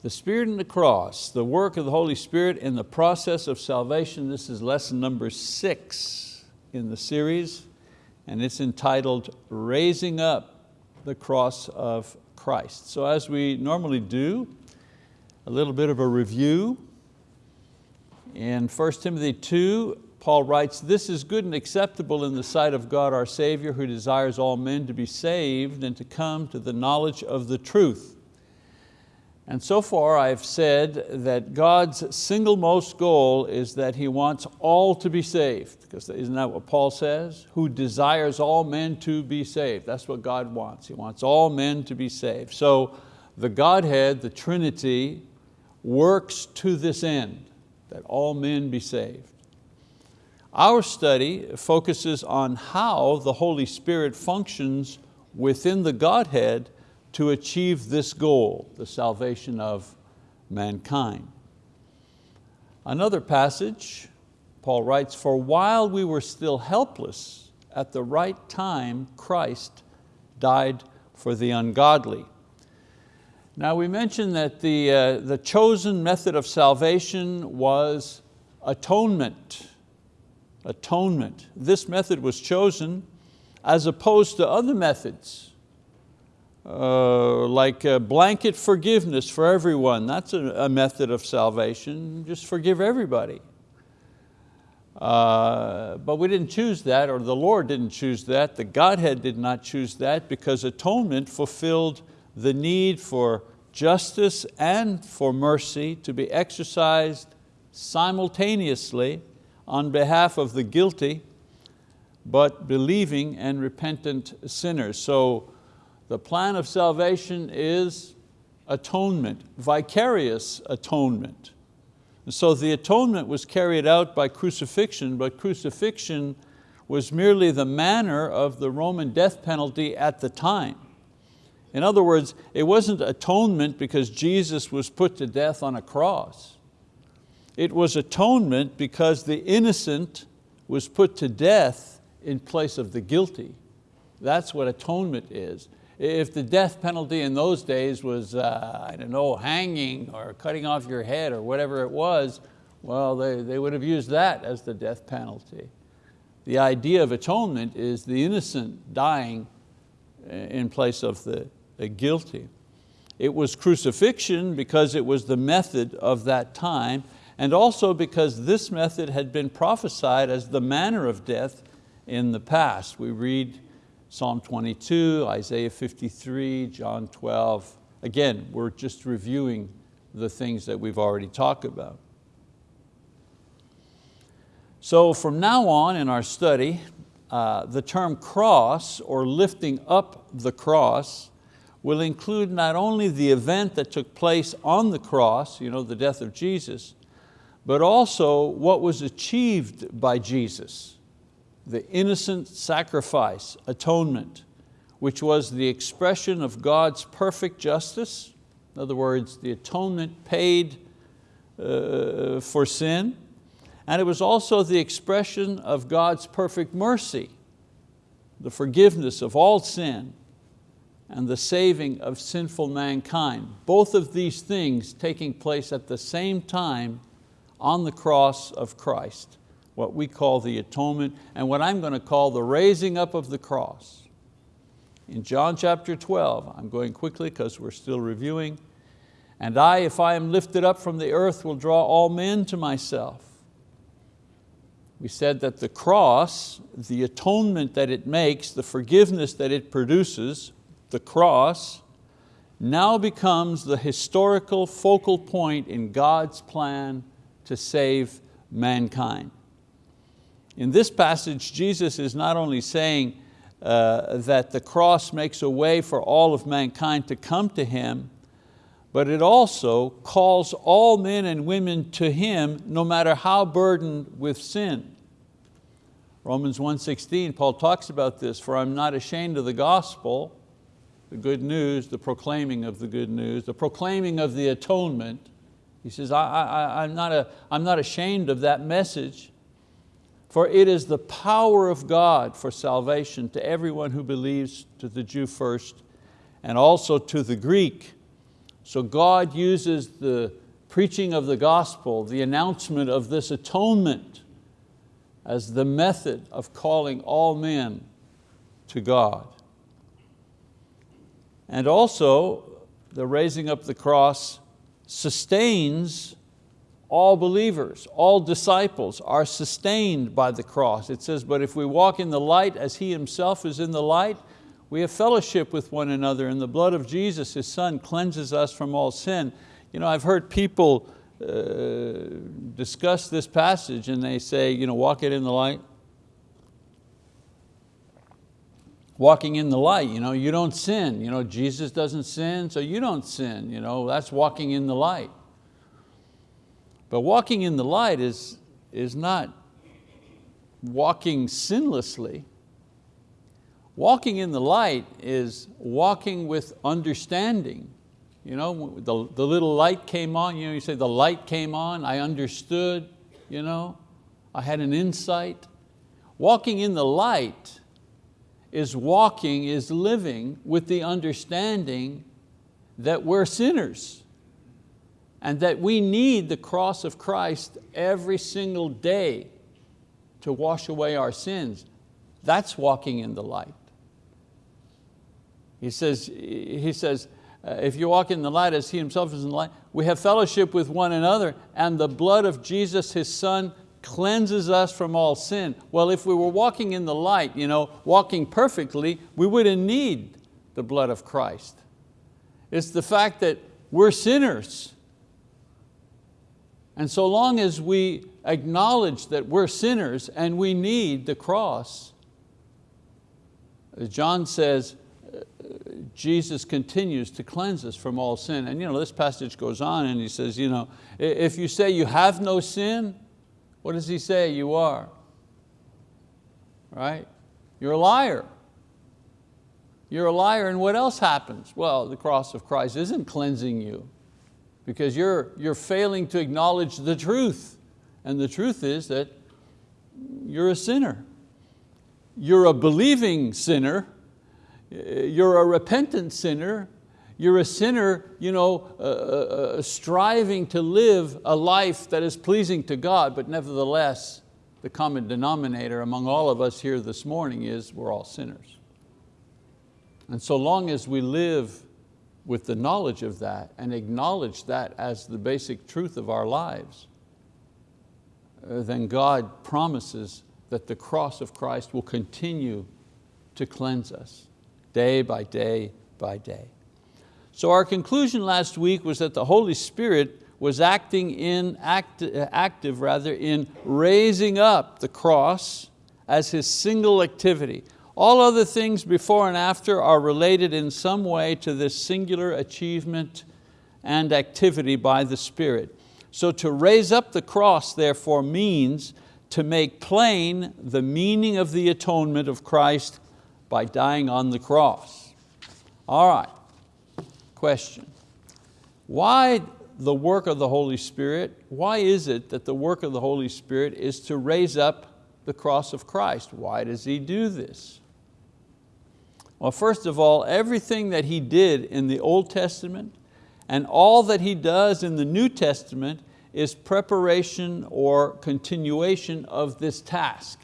The Spirit and the cross, the work of the Holy Spirit in the process of salvation. This is lesson number six in the series, and it's entitled Raising Up the Cross of Christ. So as we normally do, a little bit of a review. In 1 Timothy 2, Paul writes, this is good and acceptable in the sight of God our Savior who desires all men to be saved and to come to the knowledge of the truth. And so far I've said that God's single most goal is that He wants all to be saved, because isn't that what Paul says? Who desires all men to be saved. That's what God wants. He wants all men to be saved. So the Godhead, the Trinity, works to this end, that all men be saved. Our study focuses on how the Holy Spirit functions within the Godhead to achieve this goal, the salvation of mankind. Another passage, Paul writes, for while we were still helpless, at the right time Christ died for the ungodly. Now we mentioned that the, uh, the chosen method of salvation was atonement. Atonement. This method was chosen as opposed to other methods uh, like blanket forgiveness for everyone. That's a, a, method of salvation. Just forgive everybody. Uh, but we didn't choose that, or the Lord didn't choose that. The Godhead did not choose that because atonement fulfilled the need for justice and for mercy to be exercised simultaneously on behalf of the guilty, but believing and repentant sinners. So the plan of salvation is atonement, vicarious atonement. And so the atonement was carried out by crucifixion, but crucifixion was merely the manner of the Roman death penalty at the time. In other words, it wasn't atonement because Jesus was put to death on a cross. It was atonement because the innocent was put to death in place of the guilty. That's what atonement is. If the death penalty in those days was, uh, I don't know, hanging or cutting off your head or whatever it was, well, they, they would have used that as the death penalty. The idea of atonement is the innocent dying uh, in place of the, the guilty. It was crucifixion because it was the method of that time and also because this method had been prophesied as the manner of death in the past. We read Psalm 22, Isaiah 53, John 12. Again, we're just reviewing the things that we've already talked about. So from now on in our study, uh, the term cross or lifting up the cross will include not only the event that took place on the cross, you know, the death of Jesus, but also what was achieved by Jesus the innocent sacrifice, atonement, which was the expression of God's perfect justice. In other words, the atonement paid uh, for sin. And it was also the expression of God's perfect mercy, the forgiveness of all sin and the saving of sinful mankind. Both of these things taking place at the same time on the cross of Christ what we call the atonement, and what I'm going to call the raising up of the cross. In John chapter 12, I'm going quickly because we're still reviewing, and I, if I am lifted up from the earth, will draw all men to myself. We said that the cross, the atonement that it makes, the forgiveness that it produces, the cross, now becomes the historical focal point in God's plan to save mankind. In this passage, Jesus is not only saying uh, that the cross makes a way for all of mankind to come to Him, but it also calls all men and women to Him no matter how burdened with sin. Romans 1.16, Paul talks about this, for I'm not ashamed of the gospel, the good news, the proclaiming of the good news, the proclaiming of the atonement. He says, I, I, I'm, not a, I'm not ashamed of that message for it is the power of God for salvation to everyone who believes, to the Jew first, and also to the Greek. So God uses the preaching of the gospel, the announcement of this atonement as the method of calling all men to God. And also, the raising up the cross sustains all believers, all disciples are sustained by the cross. It says, but if we walk in the light as He Himself is in the light, we have fellowship with one another and the blood of Jesus, His Son, cleanses us from all sin. You know, I've heard people uh, discuss this passage and they say, you know, walk it in the light. Walking in the light, you know, you don't sin. You know, Jesus doesn't sin, so you don't sin. You know, that's walking in the light. But walking in the light is, is not walking sinlessly. Walking in the light is walking with understanding. You know, the, the little light came on, you know, you say the light came on, I understood, you know, I had an insight. Walking in the light is walking, is living with the understanding that we're sinners and that we need the cross of Christ every single day to wash away our sins. That's walking in the light. He says, he says uh, if you walk in the light as He Himself is in the light, we have fellowship with one another and the blood of Jesus, His Son, cleanses us from all sin. Well, if we were walking in the light, you know, walking perfectly, we wouldn't need the blood of Christ. It's the fact that we're sinners and so long as we acknowledge that we're sinners and we need the cross, John says, uh, Jesus continues to cleanse us from all sin. And you know, this passage goes on and he says, you know, if you say you have no sin, what does he say you are? Right? You're a liar. You're a liar and what else happens? Well, the cross of Christ isn't cleansing you because you're, you're failing to acknowledge the truth. And the truth is that you're a sinner. You're a believing sinner, you're a repentant sinner, you're a sinner you know, uh, uh, uh, striving to live a life that is pleasing to God, but nevertheless, the common denominator among all of us here this morning is we're all sinners. And so long as we live with the knowledge of that and acknowledge that as the basic truth of our lives, uh, then God promises that the cross of Christ will continue to cleanse us day by day by day. So our conclusion last week was that the Holy Spirit was acting in, act, active rather, in raising up the cross as His single activity. All other things before and after are related in some way to this singular achievement and activity by the Spirit. So to raise up the cross therefore means to make plain the meaning of the atonement of Christ by dying on the cross. All right, question. Why the work of the Holy Spirit? Why is it that the work of the Holy Spirit is to raise up the cross of Christ? Why does He do this? Well, first of all, everything that He did in the Old Testament and all that He does in the New Testament is preparation or continuation of this task.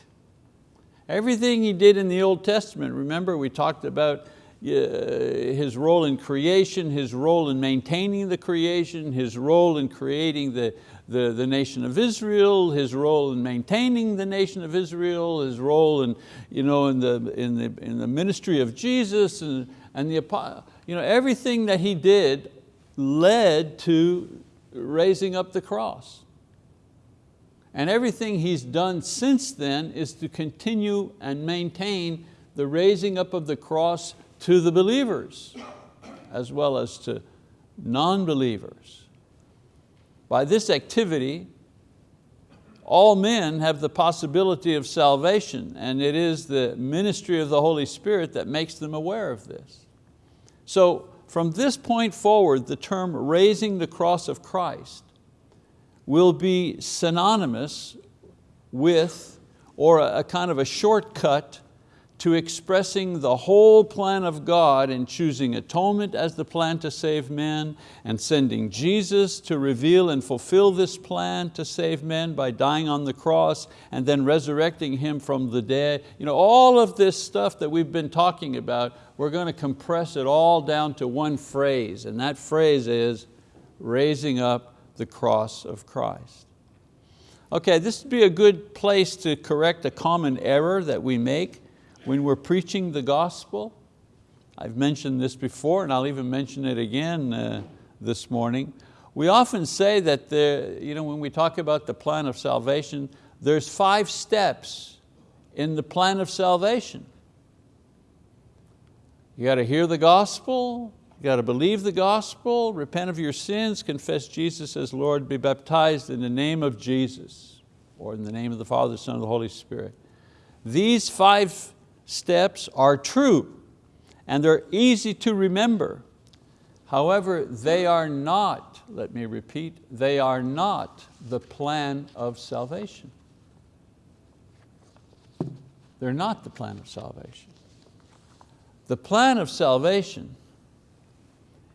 Everything He did in the Old Testament, remember we talked about uh, his role in creation, his role in maintaining the creation, his role in creating the, the, the nation of Israel, his role in maintaining the nation of Israel, his role in, you know, in, the, in, the, in the ministry of Jesus, and, and the, you know, everything that he did led to raising up the cross. And everything he's done since then is to continue and maintain the raising up of the cross to the believers as well as to non-believers. By this activity, all men have the possibility of salvation and it is the ministry of the Holy Spirit that makes them aware of this. So from this point forward, the term raising the cross of Christ will be synonymous with or a, kind of a shortcut to expressing the whole plan of God in choosing atonement as the plan to save men and sending Jesus to reveal and fulfill this plan to save men by dying on the cross and then resurrecting Him from the dead. You know, all of this stuff that we've been talking about, we're going to compress it all down to one phrase and that phrase is raising up the cross of Christ. Okay, this would be a good place to correct a common error that we make when we're preaching the gospel, I've mentioned this before and I'll even mention it again uh, this morning. We often say that the, you know, when we talk about the plan of salvation, there's five steps in the plan of salvation. You got to hear the gospel, you got to believe the gospel, repent of your sins, confess Jesus as Lord, be baptized in the name of Jesus, or in the name of the Father, Son, and the Holy Spirit. These five steps are true and they're easy to remember. However, they are not, let me repeat, they are not the plan of salvation. They're not the plan of salvation. The plan of salvation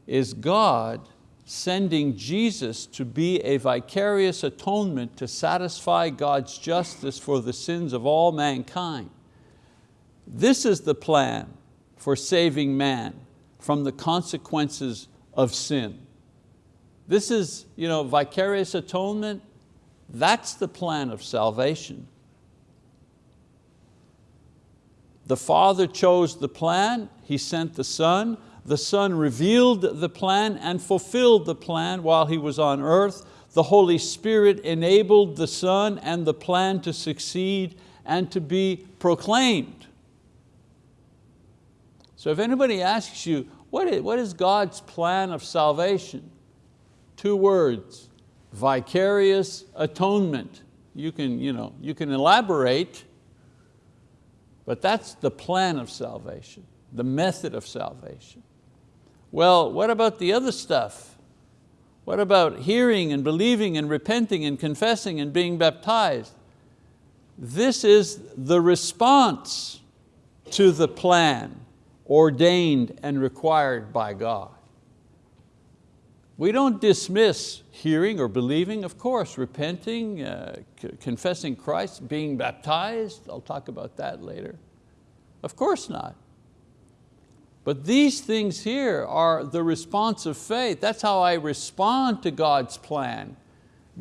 is God sending Jesus to be a vicarious atonement to satisfy God's justice for the sins of all mankind. This is the plan for saving man from the consequences of sin. This is you know, vicarious atonement, that's the plan of salvation. The Father chose the plan, He sent the Son, the Son revealed the plan and fulfilled the plan while He was on earth. The Holy Spirit enabled the Son and the plan to succeed and to be proclaimed. So if anybody asks you, what is, what is God's plan of salvation? Two words, vicarious atonement. You can, you know, you can elaborate, but that's the plan of salvation, the method of salvation. Well, what about the other stuff? What about hearing and believing and repenting and confessing and being baptized? This is the response to the plan ordained and required by God. We don't dismiss hearing or believing, of course, repenting, uh, confessing Christ, being baptized, I'll talk about that later. Of course not. But these things here are the response of faith. That's how I respond to God's plan.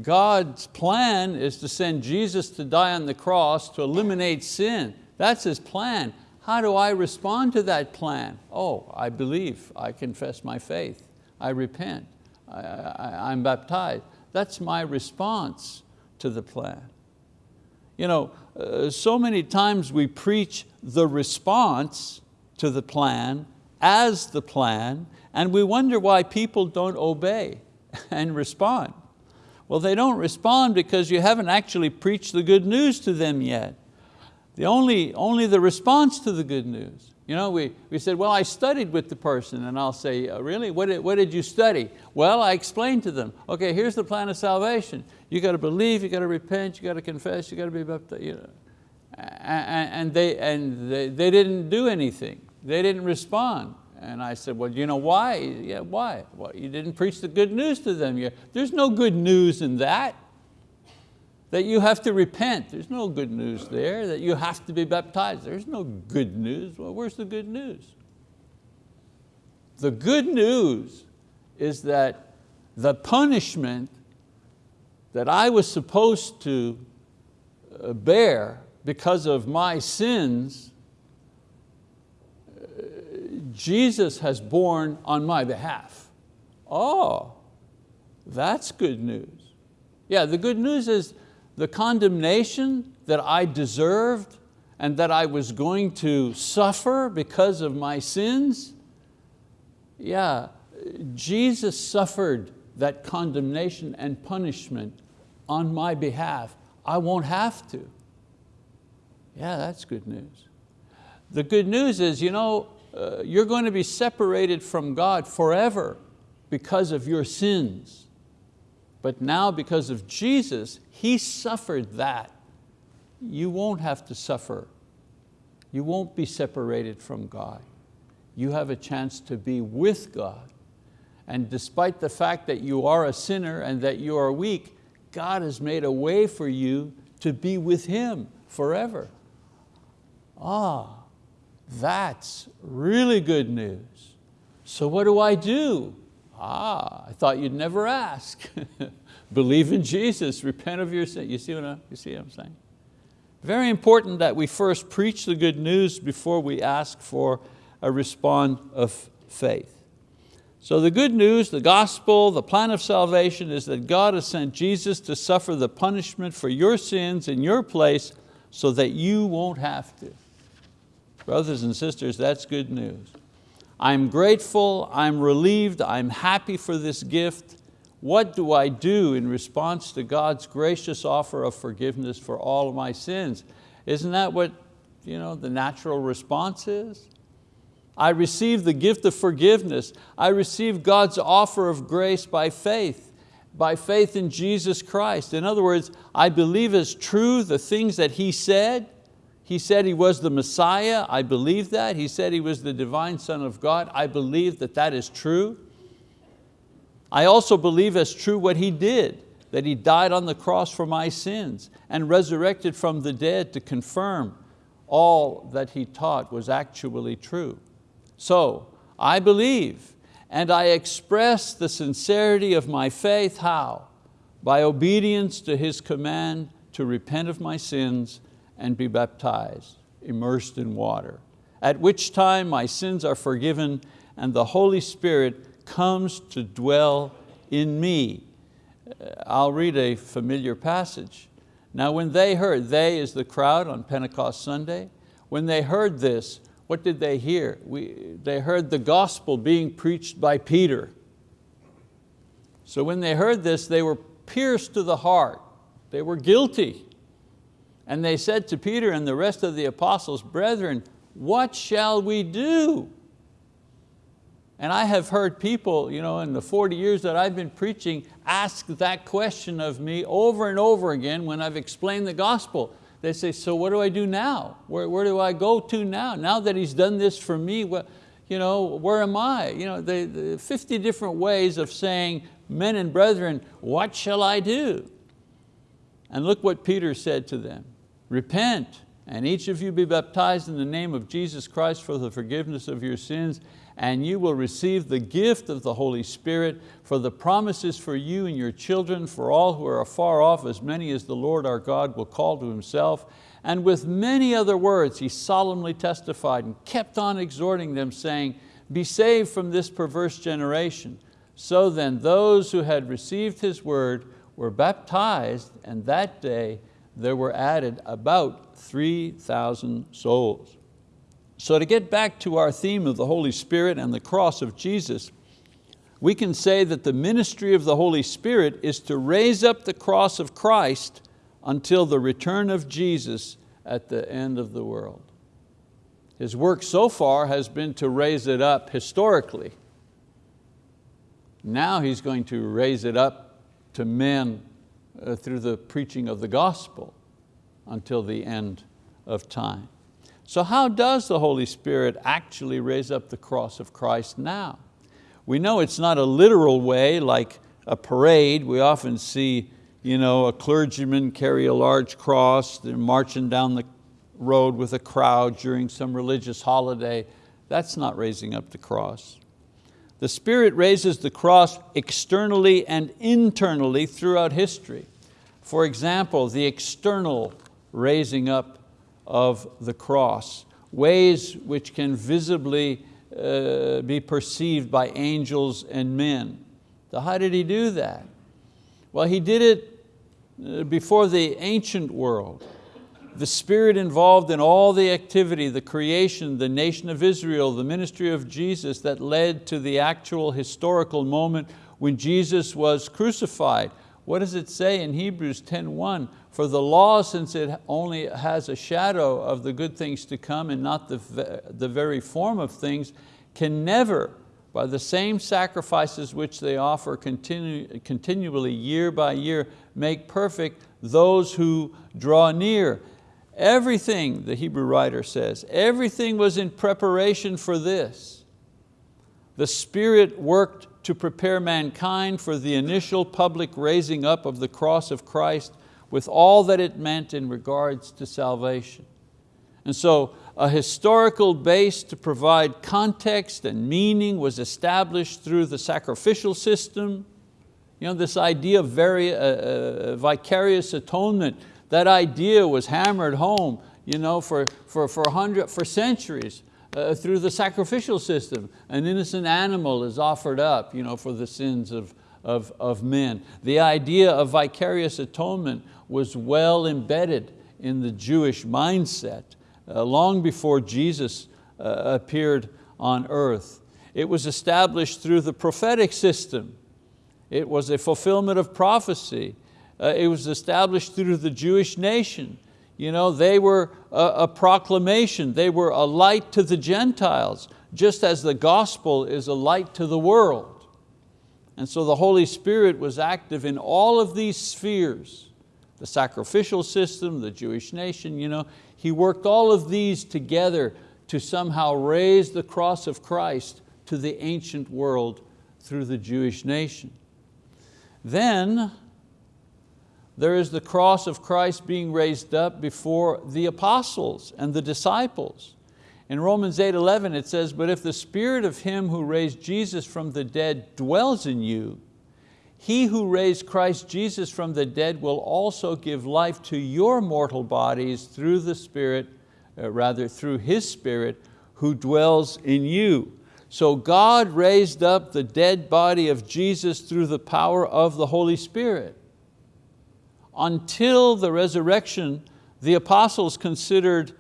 God's plan is to send Jesus to die on the cross to eliminate sin. That's His plan. How do I respond to that plan? Oh, I believe, I confess my faith, I repent, I, am baptized. That's my response to the plan. You know, uh, so many times we preach the response to the plan as the plan, and we wonder why people don't obey and respond. Well, they don't respond because you haven't actually preached the good news to them yet. The only, only the response to the good news. You know, we, we said, well, I studied with the person, and I'll say, oh, really, what did, what did you study? Well, I explained to them, okay, here's the plan of salvation. You got to believe, you got to repent, you got to confess, you got to be baptized. You know. and they, and they, they didn't do anything. They didn't respond. And I said, well, you know why? Yeah, why? Well, you didn't preach the good news to them. There's no good news in that that you have to repent. There's no good news there. That you have to be baptized. There's no good news. Well, where's the good news? The good news is that the punishment that I was supposed to uh, bear because of my sins, uh, Jesus has borne on my behalf. Oh, that's good news. Yeah, the good news is the condemnation that I deserved and that I was going to suffer because of my sins, yeah, Jesus suffered that condemnation and punishment on my behalf. I won't have to. Yeah, that's good news. The good news is, you know, uh, you're going to be separated from God forever because of your sins. But now because of Jesus, He suffered that. You won't have to suffer You won't be separated from God. You have a chance to be with God. And despite the fact that you are a sinner and that you are weak, God has made a way for you to be with Him forever. Ah, that's really good news. So what do I do? Ah, I thought you'd never ask. Believe in Jesus, repent of your sin. You see what, I, you see what I'm saying? Very important that we first preach the good news before we ask for a response of faith. So the good news, the gospel, the plan of salvation is that God has sent Jesus to suffer the punishment for your sins in your place so that you won't have to. Brothers and sisters, that's good news. I'm grateful, I'm relieved, I'm happy for this gift. What do I do in response to God's gracious offer of forgiveness for all of my sins? Isn't that what you know, the natural response is? I receive the gift of forgiveness. I receive God's offer of grace by faith, by faith in Jesus Christ. In other words, I believe as true the things that He said. He said He was the Messiah, I believe that. He said He was the divine Son of God, I believe that that is true. I also believe as true what He did, that He died on the cross for my sins and resurrected from the dead to confirm all that He taught was actually true. So I believe and I express the sincerity of my faith, how? By obedience to His command to repent of my sins and be baptized, immersed in water, at which time my sins are forgiven and the Holy Spirit comes to dwell in me. Uh, I'll read a familiar passage. Now when they heard, they is the crowd on Pentecost Sunday, when they heard this, what did they hear? We, they heard the gospel being preached by Peter. So when they heard this, they were pierced to the heart. They were guilty. And they said to Peter and the rest of the apostles, brethren, what shall we do? And I have heard people you know, in the 40 years that I've been preaching ask that question of me over and over again when I've explained the gospel. They say, so what do I do now? Where, where do I go to now? Now that he's done this for me, what, you know, where am I? You know, the, the 50 different ways of saying, men and brethren, what shall I do? And look what Peter said to them. Repent, and each of you be baptized in the name of Jesus Christ for the forgiveness of your sins, and you will receive the gift of the Holy Spirit, for the promises for you and your children, for all who are afar off, as many as the Lord our God will call to Himself. And with many other words he solemnly testified and kept on exhorting them, saying, be saved from this perverse generation. So then those who had received His word were baptized, and that day there were added about 3,000 souls. So to get back to our theme of the Holy Spirit and the cross of Jesus, we can say that the ministry of the Holy Spirit is to raise up the cross of Christ until the return of Jesus at the end of the world. His work so far has been to raise it up historically. Now He's going to raise it up to men uh, through the preaching of the gospel until the end of time. So how does the Holy Spirit actually raise up the cross of Christ now? We know it's not a literal way like a parade. We often see you know, a clergyman carry a large cross, they're marching down the road with a crowd during some religious holiday. That's not raising up the cross. The Spirit raises the cross externally and internally throughout history. For example, the external raising up of the cross, ways which can visibly uh, be perceived by angels and men. So how did he do that? Well, he did it uh, before the ancient world. The spirit involved in all the activity, the creation, the nation of Israel, the ministry of Jesus that led to the actual historical moment when Jesus was crucified. What does it say in Hebrews 10.1? For the law, since it only has a shadow of the good things to come and not the, the very form of things, can never, by the same sacrifices which they offer continu continually year by year, make perfect those who draw near. Everything, the Hebrew writer says, everything was in preparation for this. The Spirit worked to prepare mankind for the initial public raising up of the cross of Christ with all that it meant in regards to salvation. And so a historical base to provide context and meaning was established through the sacrificial system. You know, this idea of very, uh, uh, vicarious atonement, that idea was hammered home you know, for, for, for, hundred, for centuries uh, through the sacrificial system. An innocent animal is offered up you know, for the sins of, of, of men. The idea of vicarious atonement was well embedded in the Jewish mindset uh, long before Jesus uh, appeared on earth. It was established through the prophetic system. It was a fulfillment of prophecy. Uh, it was established through the Jewish nation. You know, they were a, a proclamation, they were a light to the Gentiles, just as the gospel is a light to the world. And so the Holy Spirit was active in all of these spheres, the sacrificial system, the Jewish nation, you know, he worked all of these together to somehow raise the cross of Christ to the ancient world through the Jewish nation. Then there is the cross of Christ being raised up before the apostles and the disciples. In Romans 8, 11 it says, but if the spirit of him who raised Jesus from the dead dwells in you, he who raised Christ Jesus from the dead will also give life to your mortal bodies through the Spirit, uh, rather through His Spirit who dwells in you. So God raised up the dead body of Jesus through the power of the Holy Spirit. Until the resurrection, the apostles considered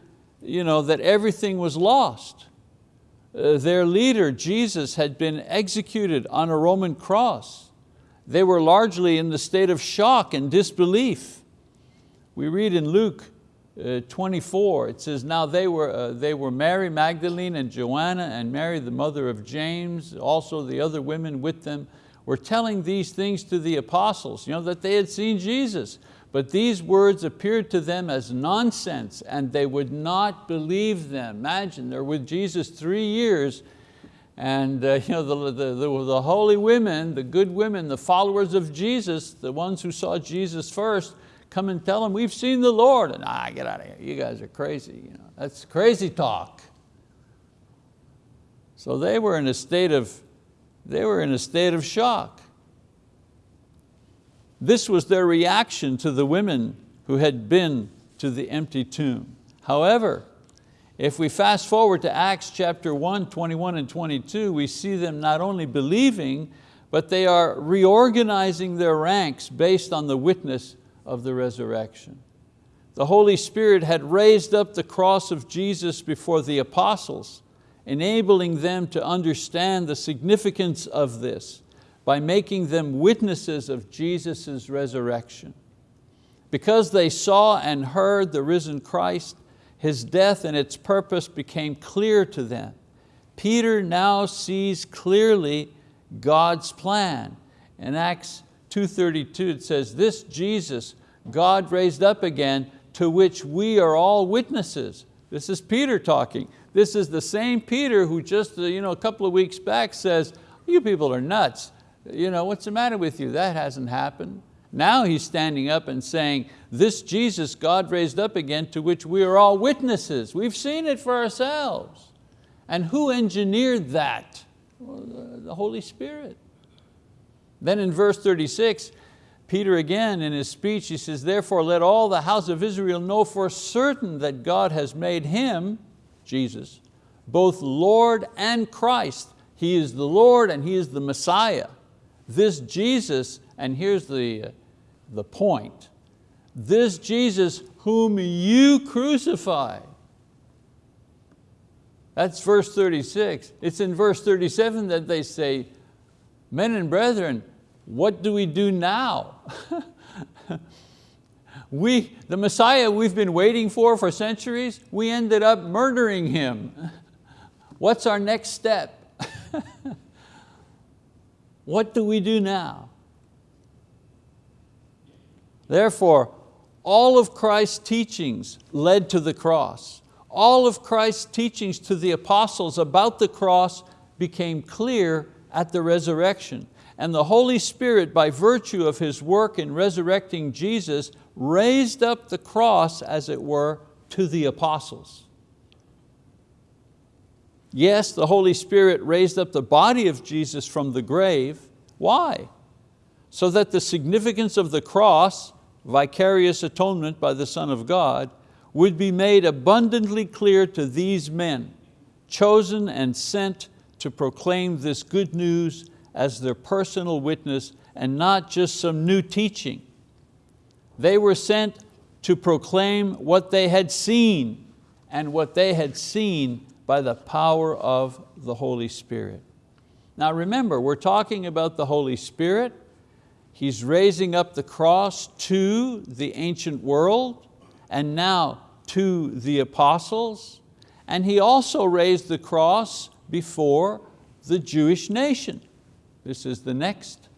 you know, that everything was lost. Uh, their leader, Jesus, had been executed on a Roman cross they were largely in the state of shock and disbelief. We read in Luke uh, 24, it says, now they were, uh, they were Mary Magdalene and Joanna and Mary the mother of James, also the other women with them, were telling these things to the apostles, you know, that they had seen Jesus. But these words appeared to them as nonsense and they would not believe them. Imagine, they're with Jesus three years and uh, you know, the, the, the, the, holy women, the good women, the followers of Jesus, the ones who saw Jesus first, come and tell them, we've seen the Lord. And ah, get out of here, you guys are crazy. You know, that's crazy talk. So they were in a state of, they were in a state of shock. This was their reaction to the women who had been to the empty tomb. However, if we fast forward to Acts chapter 1, 21 and 22, we see them not only believing, but they are reorganizing their ranks based on the witness of the resurrection. The Holy Spirit had raised up the cross of Jesus before the apostles, enabling them to understand the significance of this by making them witnesses of Jesus' resurrection. Because they saw and heard the risen Christ, his death and its purpose became clear to them. Peter now sees clearly God's plan. In Acts 2.32 it says, this Jesus God raised up again to which we are all witnesses. This is Peter talking. This is the same Peter who just uh, you know, a couple of weeks back says, you people are nuts. You know, what's the matter with you? That hasn't happened. Now he's standing up and saying, this Jesus God raised up again to which we are all witnesses. We've seen it for ourselves. And who engineered that? Well, the Holy Spirit. Then in verse 36, Peter again in his speech, he says, therefore let all the house of Israel know for certain that God has made Him, Jesus, both Lord and Christ. He is the Lord and He is the Messiah. This Jesus, and here's the, the point, this Jesus whom you crucified. That's verse 36. It's in verse 37 that they say, men and brethren, what do we do now? we, the Messiah we've been waiting for for centuries, we ended up murdering him. What's our next step? what do we do now? Therefore, all of Christ's teachings led to the cross. All of Christ's teachings to the apostles about the cross became clear at the resurrection. And the Holy Spirit, by virtue of His work in resurrecting Jesus, raised up the cross, as it were, to the apostles. Yes, the Holy Spirit raised up the body of Jesus from the grave. Why? So that the significance of the cross, vicarious atonement by the Son of God, would be made abundantly clear to these men, chosen and sent to proclaim this good news as their personal witness and not just some new teaching. They were sent to proclaim what they had seen and what they had seen by the power of the Holy Spirit. Now remember, we're talking about the Holy Spirit. He's raising up the cross to the ancient world and now to the apostles. And He also raised the cross before the Jewish nation. This is the next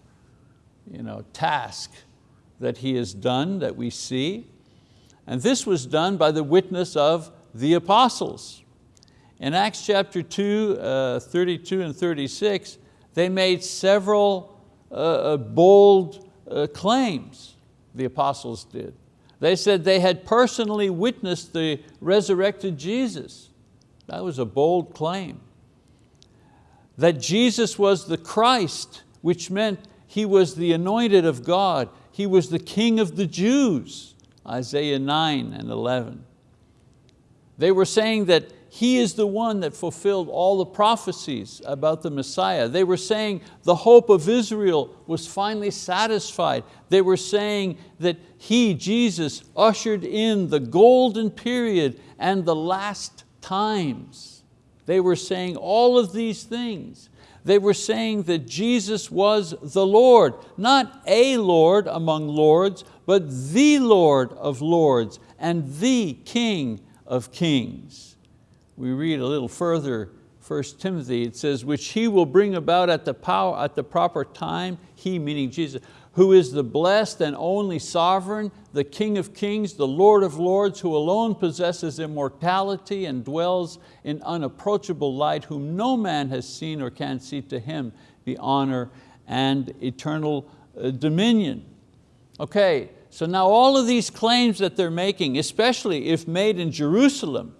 you know, task that He has done that we see. And this was done by the witness of the apostles. In Acts chapter 2, uh, 32 and 36, they made several uh, uh, bold uh, claims, the apostles did. They said they had personally witnessed the resurrected Jesus. That was a bold claim. That Jesus was the Christ, which meant He was the anointed of God. He was the King of the Jews, Isaiah 9 and 11. They were saying that he is the one that fulfilled all the prophecies about the Messiah. They were saying the hope of Israel was finally satisfied. They were saying that He, Jesus, ushered in the golden period and the last times. They were saying all of these things. They were saying that Jesus was the Lord, not a Lord among lords, but the Lord of lords and the King of kings we read a little further, 1 Timothy, it says, which he will bring about at the, power, at the proper time, he meaning Jesus, who is the blessed and only sovereign, the King of kings, the Lord of lords, who alone possesses immortality and dwells in unapproachable light, whom no man has seen or can see to him the honor and eternal uh, dominion. Okay, so now all of these claims that they're making, especially if made in Jerusalem,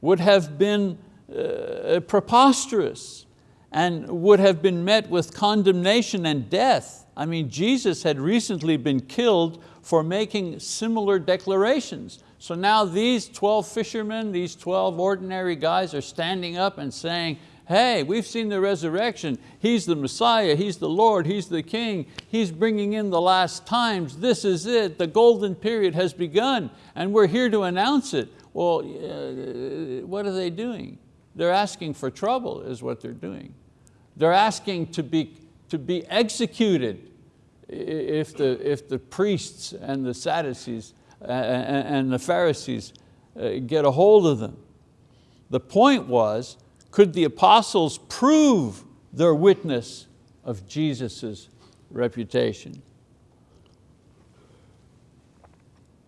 would have been uh, preposterous and would have been met with condemnation and death. I mean, Jesus had recently been killed for making similar declarations. So now these 12 fishermen, these 12 ordinary guys are standing up and saying, hey, we've seen the resurrection. He's the Messiah, He's the Lord, He's the King. He's bringing in the last times. This is it, the golden period has begun and we're here to announce it. Well, uh, what are they doing? They're asking for trouble is what they're doing. They're asking to be, to be executed if the, if the priests and the Sadducees and the Pharisees uh, get a hold of them. The point was, could the apostles prove their witness of Jesus' reputation?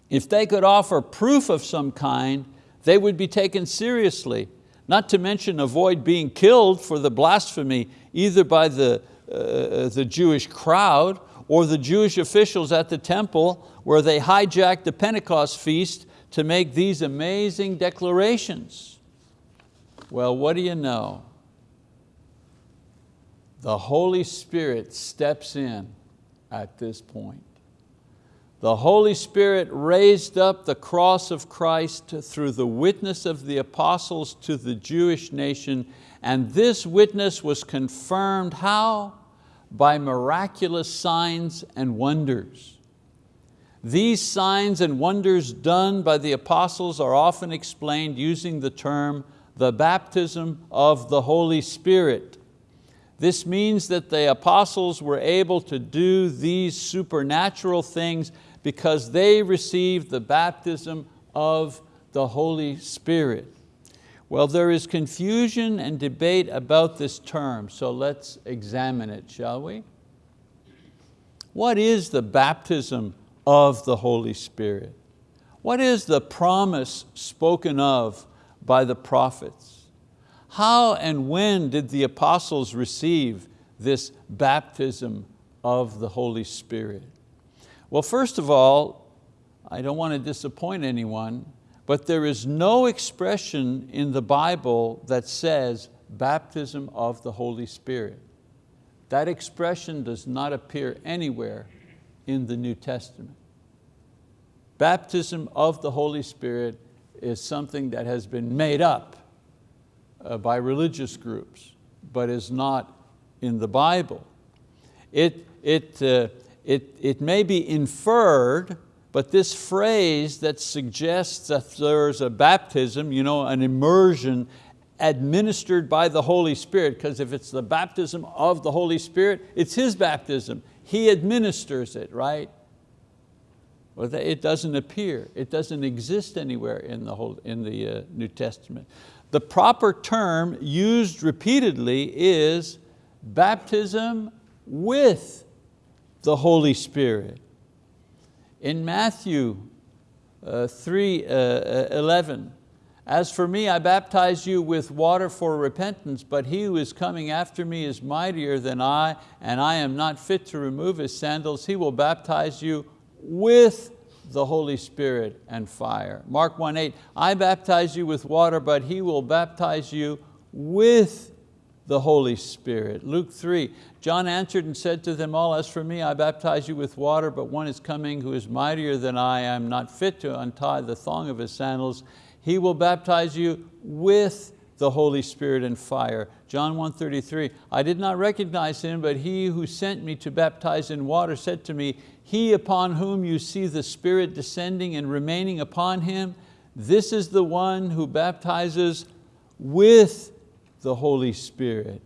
If they could offer proof of some kind, they would be taken seriously, not to mention avoid being killed for the blasphemy either by the, uh, the Jewish crowd or the Jewish officials at the temple where they hijacked the Pentecost feast to make these amazing declarations. Well, what do you know? The Holy Spirit steps in at this point. The Holy Spirit raised up the cross of Christ through the witness of the apostles to the Jewish nation, and this witness was confirmed how? By miraculous signs and wonders. These signs and wonders done by the apostles are often explained using the term the baptism of the Holy Spirit. This means that the apostles were able to do these supernatural things because they received the baptism of the Holy Spirit. Well, there is confusion and debate about this term, so let's examine it, shall we? What is the baptism of the Holy Spirit. What is the promise spoken of by the prophets? How and when did the apostles receive this baptism of the Holy Spirit? Well, first of all, I don't want to disappoint anyone, but there is no expression in the Bible that says baptism of the Holy Spirit. That expression does not appear anywhere in the New Testament. Baptism of the Holy Spirit is something that has been made up uh, by religious groups, but is not in the Bible. It, it, uh, it, it may be inferred, but this phrase that suggests that there's a baptism, you know, an immersion administered by the Holy Spirit, because if it's the baptism of the Holy Spirit, it's His baptism. He administers it, right? Well, it doesn't appear, it doesn't exist anywhere in the, whole, in the uh, New Testament. The proper term used repeatedly is baptism with the Holy Spirit. In Matthew uh, 3, uh, 11, as for me, I baptize you with water for repentance, but he who is coming after me is mightier than I, and I am not fit to remove his sandals. He will baptize you with the Holy Spirit and fire. Mark 1.8, I baptize you with water, but he will baptize you with the Holy Spirit. Luke 3, John answered and said to them all, as for me, I baptize you with water, but one is coming who is mightier than I. I am not fit to untie the thong of his sandals. He will baptize you with the Holy Spirit and fire. John 1.33, I did not recognize him, but he who sent me to baptize in water said to me, he upon whom you see the Spirit descending and remaining upon him, this is the one who baptizes with the Holy Spirit.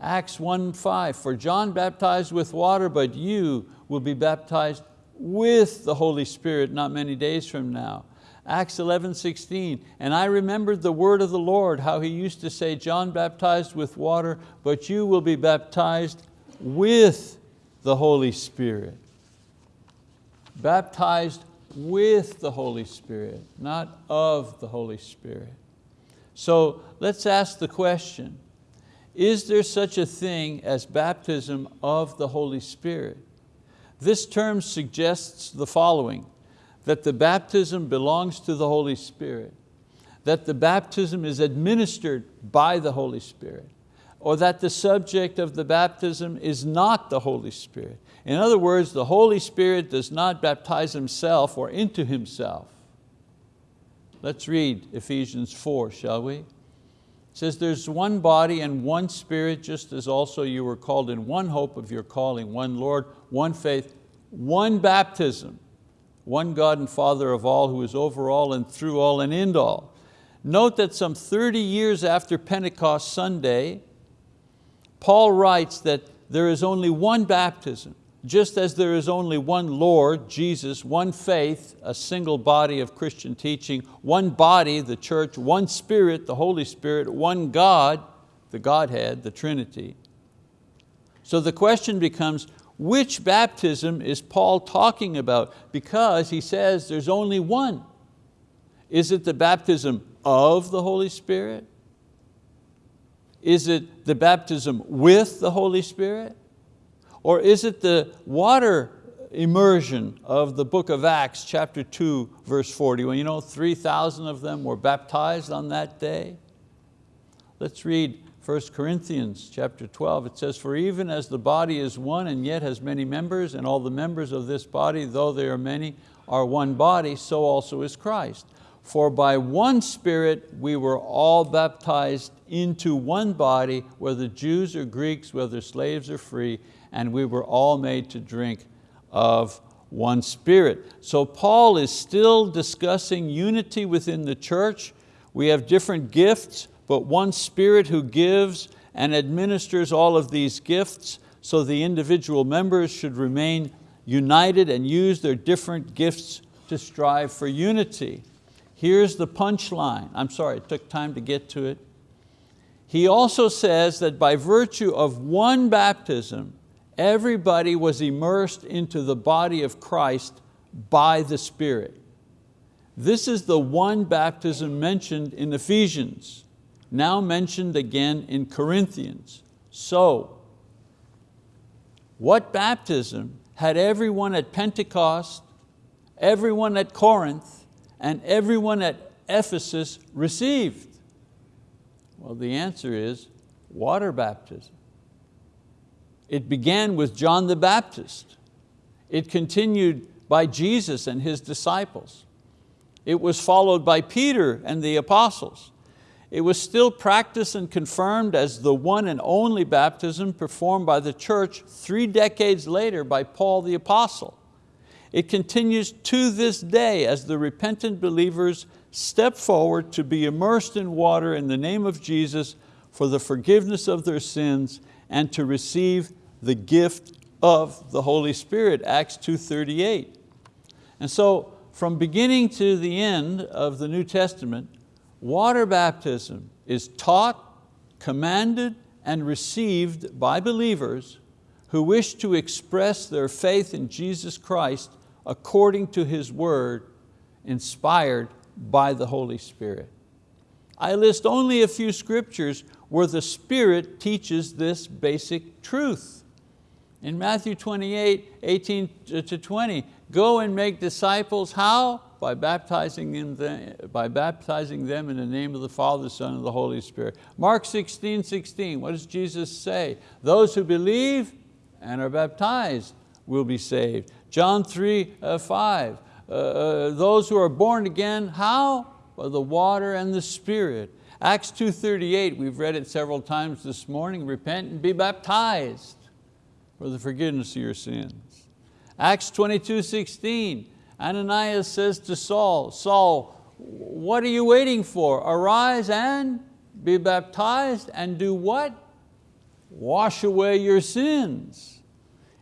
Acts 1.5, for John baptized with water, but you will be baptized with the Holy Spirit not many days from now. Acts 11, 16, and I remembered the word of the Lord, how he used to say, John baptized with water, but you will be baptized with the Holy Spirit. Baptized with the Holy Spirit, not of the Holy Spirit. So let's ask the question, is there such a thing as baptism of the Holy Spirit? This term suggests the following, that the baptism belongs to the Holy Spirit, that the baptism is administered by the Holy Spirit, or that the subject of the baptism is not the Holy Spirit. In other words, the Holy Spirit does not baptize Himself or into Himself. Let's read Ephesians 4, shall we? Says, there's one body and one spirit, just as also you were called in one hope of your calling, one Lord, one faith, one baptism, one God and Father of all, who is over all and through all and in all. Note that some 30 years after Pentecost Sunday, Paul writes that there is only one baptism, just as there is only one Lord, Jesus, one faith, a single body of Christian teaching, one body, the church, one Spirit, the Holy Spirit, one God, the Godhead, the Trinity. So the question becomes, which baptism is Paul talking about? Because he says there's only one. Is it the baptism of the Holy Spirit? Is it the baptism with the Holy Spirit? Or is it the water immersion of the book of Acts chapter 2 verse 40 when you know 3,000 of them were baptized on that day? Let's read 1 Corinthians chapter 12, it says, for even as the body is one and yet has many members, and all the members of this body, though they are many, are one body, so also is Christ. For by one Spirit we were all baptized into one body, whether Jews or Greeks, whether slaves or free, and we were all made to drink of one Spirit. So Paul is still discussing unity within the church. We have different gifts, but one Spirit who gives and administers all of these gifts so the individual members should remain united and use their different gifts to strive for unity. Here's the punchline. I'm sorry, it took time to get to it. He also says that by virtue of one baptism, everybody was immersed into the body of Christ by the Spirit. This is the one baptism mentioned in Ephesians, now mentioned again in Corinthians. So, what baptism had everyone at Pentecost, everyone at Corinth, and everyone at Ephesus received? Well, the answer is water baptism. It began with John the Baptist. It continued by Jesus and His disciples. It was followed by Peter and the apostles. It was still practiced and confirmed as the one and only baptism performed by the church three decades later by Paul the apostle. It continues to this day as the repentant believers step forward to be immersed in water in the name of Jesus for the forgiveness of their sins and to receive the gift of the Holy Spirit, Acts 2.38. And so from beginning to the end of the New Testament, water baptism is taught, commanded, and received by believers who wish to express their faith in Jesus Christ according to His word, inspired by the Holy Spirit. I list only a few scriptures where the Spirit teaches this basic truth. In Matthew 28, 18 to 20, go and make disciples, how? By baptizing, them, by baptizing them in the name of the Father, Son, and the Holy Spirit. Mark 16, 16, what does Jesus say? Those who believe and are baptized will be saved. John 3, uh, 5, uh, uh, those who are born again, how? By the water and the Spirit. Acts 2.38, we've read it several times this morning, repent and be baptized for the forgiveness of your sins. Acts 22.16, Ananias says to Saul, Saul, what are you waiting for? Arise and be baptized and do what? Wash away your sins.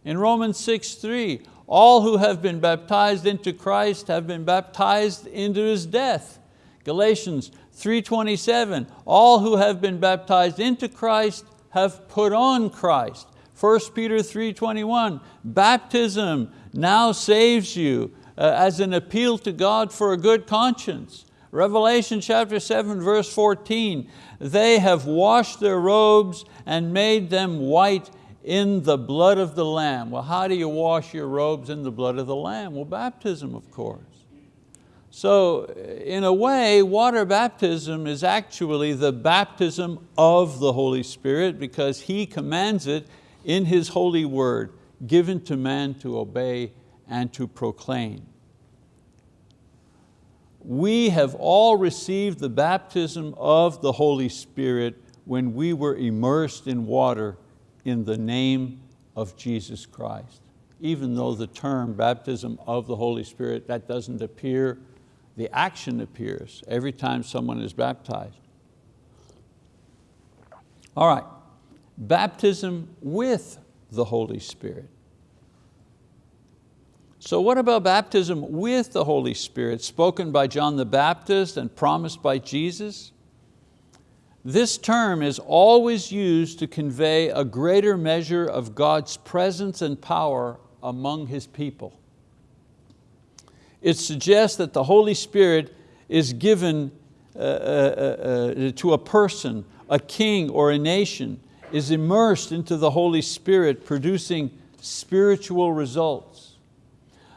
In Romans 6, 3, all who have been baptized into Christ have been baptized into His death. Galatians 3.27, all who have been baptized into Christ have put on Christ. 1 Peter 3.21, baptism now saves you uh, as an appeal to God for a good conscience. Revelation chapter 7 verse 14, they have washed their robes and made them white in the blood of the Lamb. Well, how do you wash your robes in the blood of the Lamb? Well, baptism, of course. So in a way, water baptism is actually the baptism of the Holy Spirit because He commands it in His holy word, given to man to obey and to proclaim. We have all received the baptism of the Holy Spirit when we were immersed in water in the name of Jesus Christ. Even though the term baptism of the Holy Spirit, that doesn't appear the action appears every time someone is baptized. All right, baptism with the Holy Spirit. So what about baptism with the Holy Spirit, spoken by John the Baptist and promised by Jesus? This term is always used to convey a greater measure of God's presence and power among His people. It suggests that the Holy Spirit is given uh, uh, uh, uh, to a person, a king or a nation, is immersed into the Holy Spirit producing spiritual results.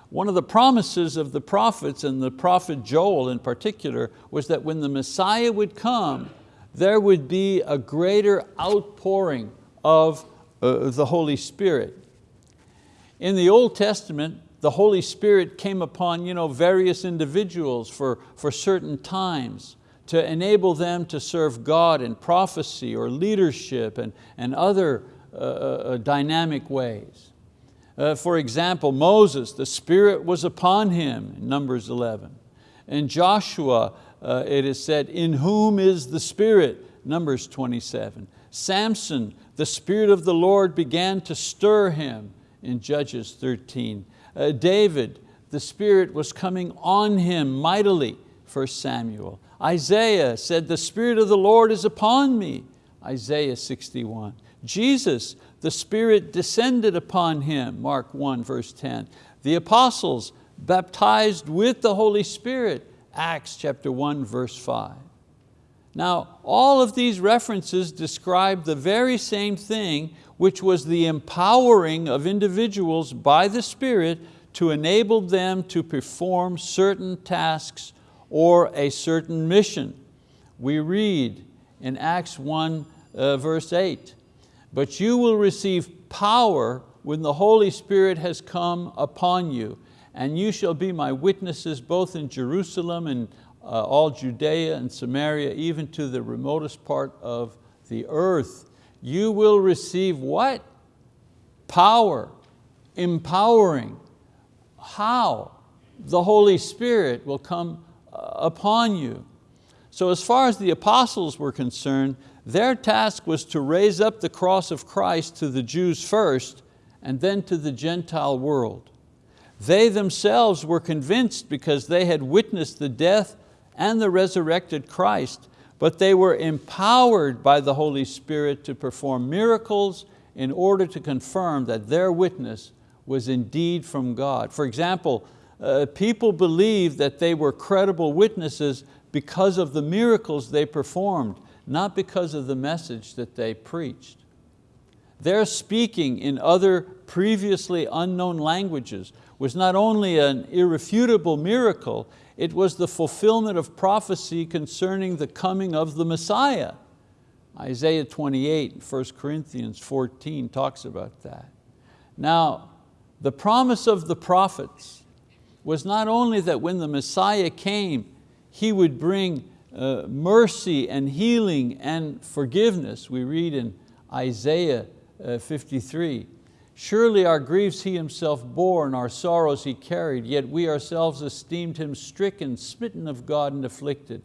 One of the promises of the prophets and the prophet Joel in particular was that when the Messiah would come, there would be a greater outpouring of uh, the Holy Spirit. In the Old Testament, the Holy Spirit came upon you know, various individuals for, for certain times to enable them to serve God in prophecy or leadership and, and other uh, uh, dynamic ways. Uh, for example, Moses, the Spirit was upon him, in Numbers 11. And Joshua, uh, it is said, in whom is the Spirit, Numbers 27. Samson, the Spirit of the Lord began to stir him, in Judges 13. Uh, David, the Spirit was coming on him mightily, 1 Samuel. Isaiah said, the Spirit of the Lord is upon me, Isaiah 61. Jesus, the Spirit descended upon him, Mark 1 verse 10. The apostles, baptized with the Holy Spirit, Acts chapter 1, verse 5. Now, all of these references describe the very same thing, which was the empowering of individuals by the Spirit to enable them to perform certain tasks or a certain mission. We read in Acts 1 uh, verse 8, but you will receive power when the Holy Spirit has come upon you, and you shall be my witnesses both in Jerusalem and uh, all Judea and Samaria, even to the remotest part of the earth. You will receive what? Power, empowering. How? The Holy Spirit will come Uh, upon you. So as far as the apostles were concerned, their task was to raise up the cross of Christ to the Jews first and then to the Gentile world. They themselves were convinced because they had witnessed the death and the resurrected Christ, but they were empowered by the Holy Spirit to perform miracles in order to confirm that their witness was indeed from God. For example, uh, people believed that they were credible witnesses because of the miracles they performed, not because of the message that they preached. Their speaking in other previously unknown languages was not only an irrefutable miracle, it was the fulfillment of prophecy concerning the coming of the Messiah. Isaiah 28, 1 Corinthians 14 talks about that. Now, the promise of the prophets was not only that when the Messiah came, He would bring uh, mercy and healing and forgiveness. We read in Isaiah uh, 53, Surely our griefs He Himself bore and our sorrows He carried, yet we ourselves esteemed Him stricken, smitten of God and afflicted.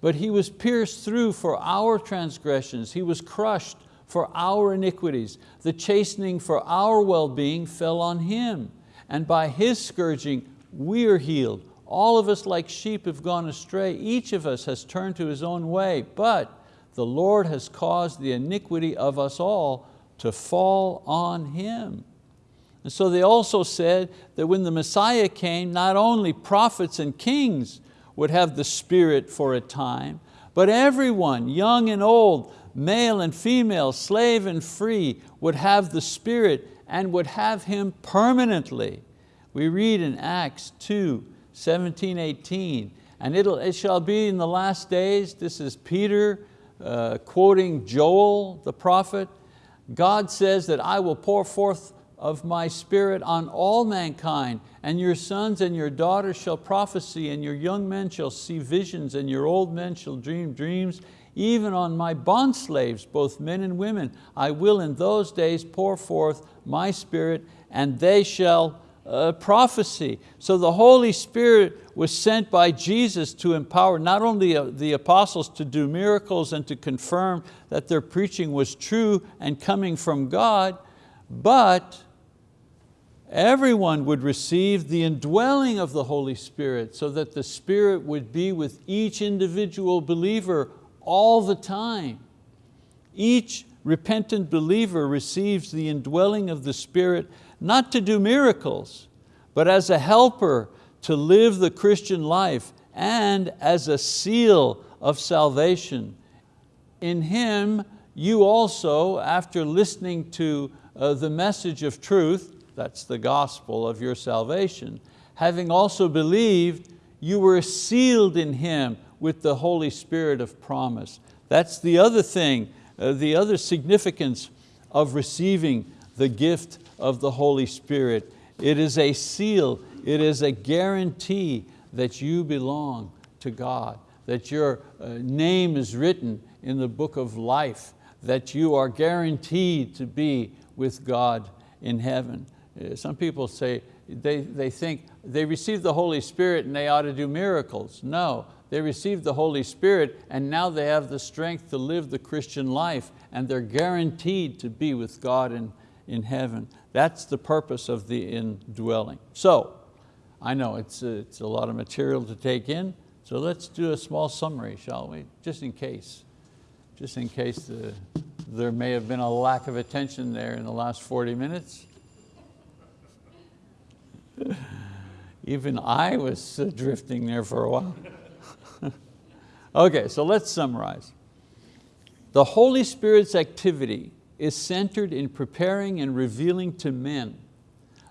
But He was pierced through for our transgressions, He was crushed for our iniquities. The chastening for our well-being fell on Him, and by His scourging we are healed. All of us like sheep have gone astray, each of us has turned to his own way, but the Lord has caused the iniquity of us all to fall on Him. And so they also said that when the Messiah came, not only prophets and kings would have the Spirit for a time, but everyone, young and old, male and female, slave and free, would have the Spirit and would have Him permanently. We read in Acts 2, 17, 18, and it'll, it shall be in the last days, this is Peter uh, quoting Joel, the prophet, God says that I will pour forth of my spirit on all mankind, and your sons and your daughters shall prophesy, and your young men shall see visions, and your old men shall dream dreams, even on my bondslaves, both men and women. I will in those days pour forth my spirit, and they shall prophecy. So the Holy Spirit was sent by Jesus to empower not only uh, the apostles to do miracles and to confirm that their preaching was true and coming from God, but everyone would receive the indwelling of the Holy Spirit so that the Spirit would be with each individual believer all the time. Each repentant believer receives the indwelling of the Spirit not to do miracles, but as a helper to live the Christian life and as a seal of salvation. In Him, you also, after listening to uh, the message of truth, that's the gospel of your salvation, having also believed, you were sealed in Him with the Holy Spirit of promise. That's the other thing, uh, the other significance of receiving the gift of the Holy Spirit. It is a seal, it is a guarantee that you belong to God, that your uh, name is written in the book of life, that you are guaranteed to be with God in heaven. Uh, some people say, they, they think they received the Holy Spirit and they ought to do miracles. No, they received the Holy Spirit and now they have the strength to live the Christian life and they're guaranteed to be with God in, in heaven. That's the purpose of the indwelling. So, I know it's a, it's a lot of material to take in, so let's do a small summary, shall we? Just in case, just in case the, there may have been a lack of attention there in the last 40 minutes. Even I was uh, drifting there for a while. okay, so let's summarize. The Holy Spirit's activity is centered in preparing and revealing to men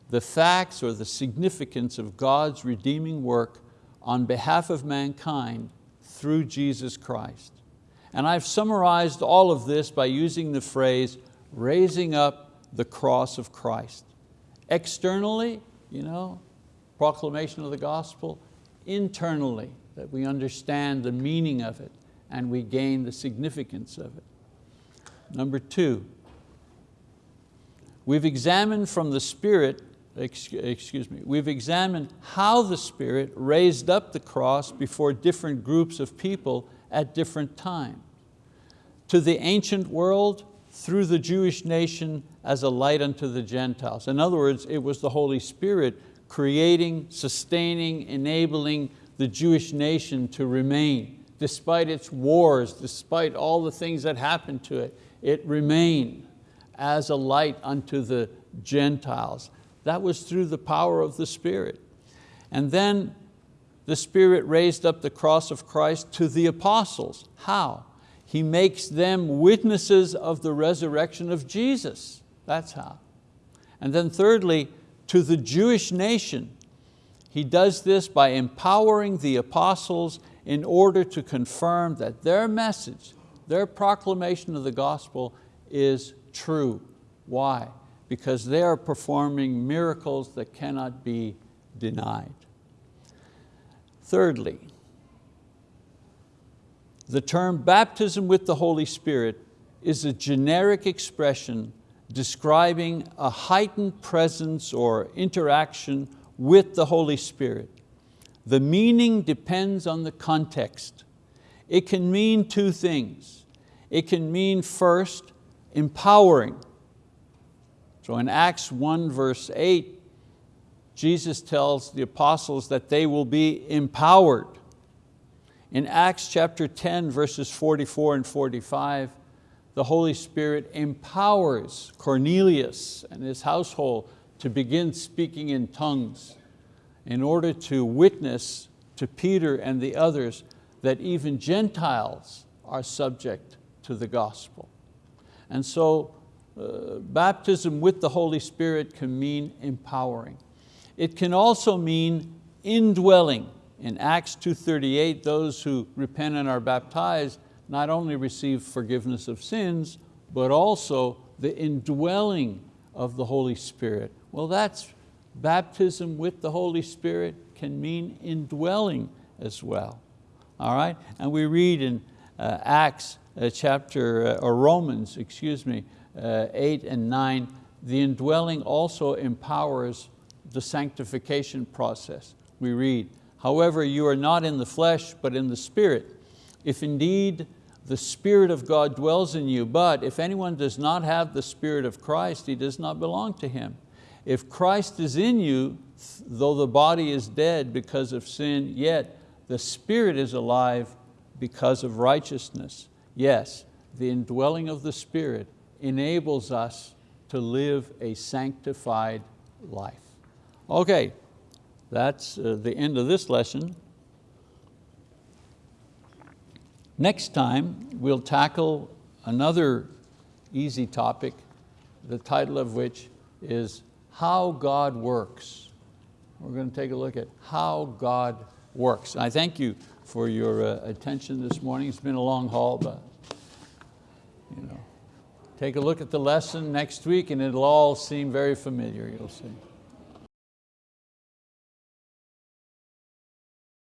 the facts or the significance of God's redeeming work on behalf of mankind through Jesus Christ. And I've summarized all of this by using the phrase, raising up the cross of Christ. Externally, you know, proclamation of the gospel. Internally, that we understand the meaning of it and we gain the significance of it. Number two, we've examined from the Spirit, excuse me, we've examined how the Spirit raised up the cross before different groups of people at different times. To the ancient world, through the Jewish nation as a light unto the Gentiles. In other words, it was the Holy Spirit creating, sustaining, enabling the Jewish nation to remain. Despite its wars, despite all the things that happened to it, it remained as a light unto the Gentiles. That was through the power of the Spirit. And then the Spirit raised up the cross of Christ to the apostles. How? He makes them witnesses of the resurrection of Jesus. That's how. And then thirdly, to the Jewish nation, he does this by empowering the apostles in order to confirm that their message, their proclamation of the gospel is true. Why? Because they are performing miracles that cannot be denied. Thirdly, the term baptism with the Holy Spirit is a generic expression describing a heightened presence or interaction with the Holy Spirit. The meaning depends on the context. It can mean two things. It can mean first, empowering. So in Acts 1 verse 8, Jesus tells the apostles that they will be empowered. In Acts chapter 10, verses 44 and 45, the Holy Spirit empowers Cornelius and his household to begin speaking in tongues in order to witness to Peter and the others that even Gentiles are subject to the gospel. And so uh, baptism with the Holy Spirit can mean empowering. It can also mean indwelling. In Acts 2.38, those who repent and are baptized not only receive forgiveness of sins, but also the indwelling of the Holy Spirit. Well, that's baptism with the Holy Spirit can mean indwelling as well. All right, and we read in uh, Acts chapter, uh, or Romans, excuse me, uh, eight and nine, the indwelling also empowers the sanctification process. We read, however, you are not in the flesh, but in the spirit. If indeed the Spirit of God dwells in you, but if anyone does not have the Spirit of Christ, he does not belong to him. If Christ is in you, though the body is dead because of sin, yet the Spirit is alive because of righteousness. Yes, the indwelling of the Spirit enables us to live a sanctified life. Okay, that's uh, the end of this lesson. Next time, we'll tackle another easy topic, the title of which is How God Works. We're going to take a look at how God works. I thank you for your uh, attention this morning. It's been a long haul, but you know, take a look at the lesson next week and it'll all seem very familiar, you'll see.